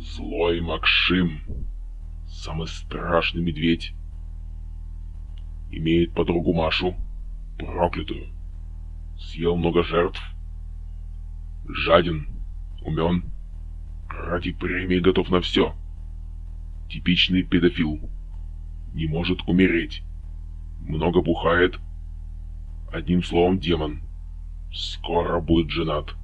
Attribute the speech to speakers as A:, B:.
A: Злой Макшим, самый страшный медведь, имеет подругу Машу, проклятую. Съел много жертв. Жаден, умен, ради премии готов на все. Типичный педофил. Не может умереть. Много бухает. Одним словом, демон. Скоро будет женат.